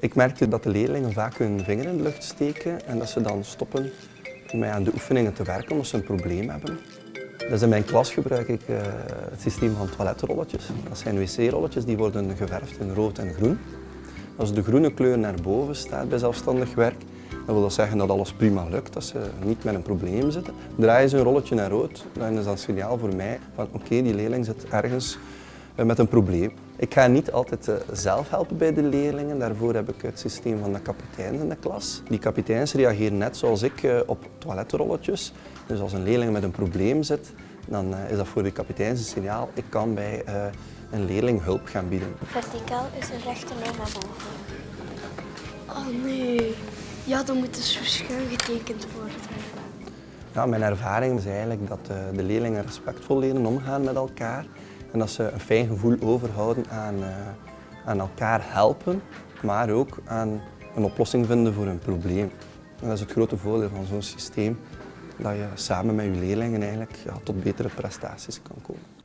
Ik merkte dat de leerlingen vaak hun vinger in de lucht steken en dat ze dan stoppen met aan de oefeningen te werken omdat ze een probleem hebben. Dus in mijn klas gebruik ik uh, het systeem van toiletrolletjes. Dat zijn wc-rolletjes die worden geverfd in rood en groen. Als de groene kleur naar boven staat bij zelfstandig werk, dan wil dat zeggen dat alles prima lukt, dat ze niet met een probleem zitten. Draaien ze een rolletje naar rood, dan is dat een signaal voor mij van oké, die leerling zit ergens eh, met een probleem. Ik ga niet altijd eh, zelf helpen bij de leerlingen, daarvoor heb ik het systeem van de kapiteins in de klas. Die kapiteins reageren net zoals ik eh, op toiletrolletjes. Dus als een leerling met een probleem zit, dan is dat voor de kapiteins een signaal, ik kan bij een leerling hulp gaan bieden. Verticaal is een rechte lijn naar boven. Oh nee, ja, dan moet het zo schuin getekend worden. Ja, mijn ervaring is eigenlijk dat de leerlingen respectvol leren omgaan met elkaar. En dat ze een fijn gevoel overhouden aan, uh, aan elkaar helpen, maar ook aan een oplossing vinden voor een probleem. En dat is het grote voordeel van zo'n systeem, dat je samen met je leerlingen eigenlijk tot betere prestaties kan komen.